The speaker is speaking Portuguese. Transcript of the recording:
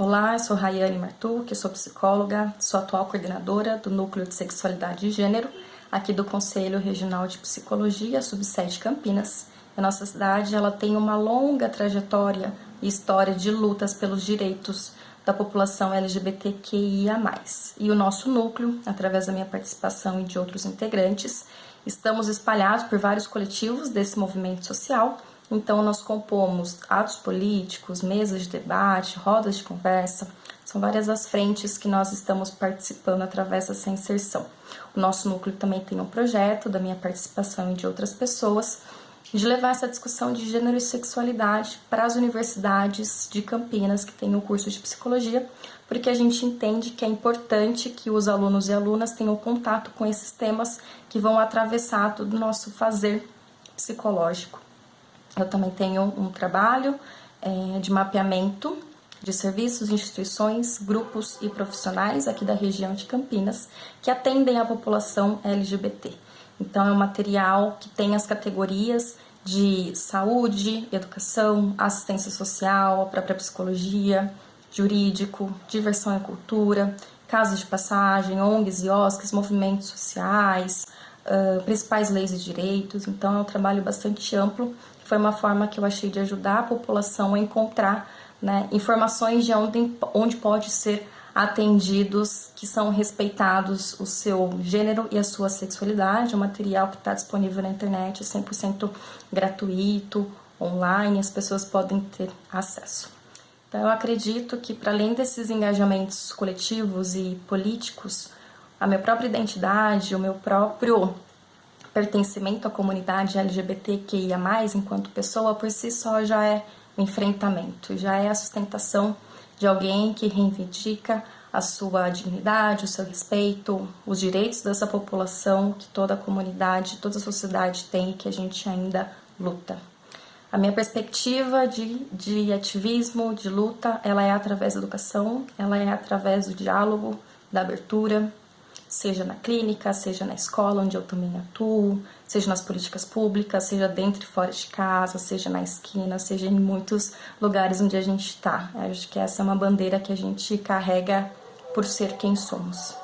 Olá, eu sou Rayane Martuc, sou psicóloga, sou atual coordenadora do Núcleo de Sexualidade e Gênero, aqui do Conselho Regional de Psicologia, subsede Campinas. A nossa cidade ela tem uma longa trajetória e história de lutas pelos direitos da população LGBTQIA+. E o nosso núcleo, através da minha participação e de outros integrantes, estamos espalhados por vários coletivos desse movimento social, então, nós compomos atos políticos, mesas de debate, rodas de conversa, são várias as frentes que nós estamos participando através dessa inserção. O nosso núcleo também tem um projeto da minha participação e de outras pessoas de levar essa discussão de gênero e sexualidade para as universidades de Campinas que têm o curso de psicologia, porque a gente entende que é importante que os alunos e alunas tenham contato com esses temas que vão atravessar todo o nosso fazer psicológico. Eu também tenho um trabalho é, de mapeamento de serviços, instituições, grupos e profissionais aqui da região de Campinas que atendem a população LGBT. Então, é um material que tem as categorias de saúde, educação, assistência social, a própria psicologia, jurídico, diversão e cultura, casas de passagem, ONGs e OSCs, movimentos sociais, principais leis e direitos. Então, é um trabalho bastante amplo foi uma forma que eu achei de ajudar a população a encontrar né, informações de onde, onde pode ser atendidos, que são respeitados o seu gênero e a sua sexualidade. O material que está disponível na internet é 100% gratuito, online, as pessoas podem ter acesso. Então, eu acredito que, para além desses engajamentos coletivos e políticos, a minha própria identidade, o meu próprio pertencimento à comunidade LGBTQIA+, enquanto pessoa, por si só já é um enfrentamento, já é a sustentação de alguém que reivindica a sua dignidade, o seu respeito, os direitos dessa população que toda a comunidade, toda a sociedade tem e que a gente ainda luta. A minha perspectiva de, de ativismo, de luta, ela é através da educação, ela é através do diálogo, da abertura, seja na clínica, seja na escola onde eu também atuo, seja nas políticas públicas, seja dentro e fora de casa, seja na esquina, seja em muitos lugares onde a gente está. Acho que essa é uma bandeira que a gente carrega por ser quem somos.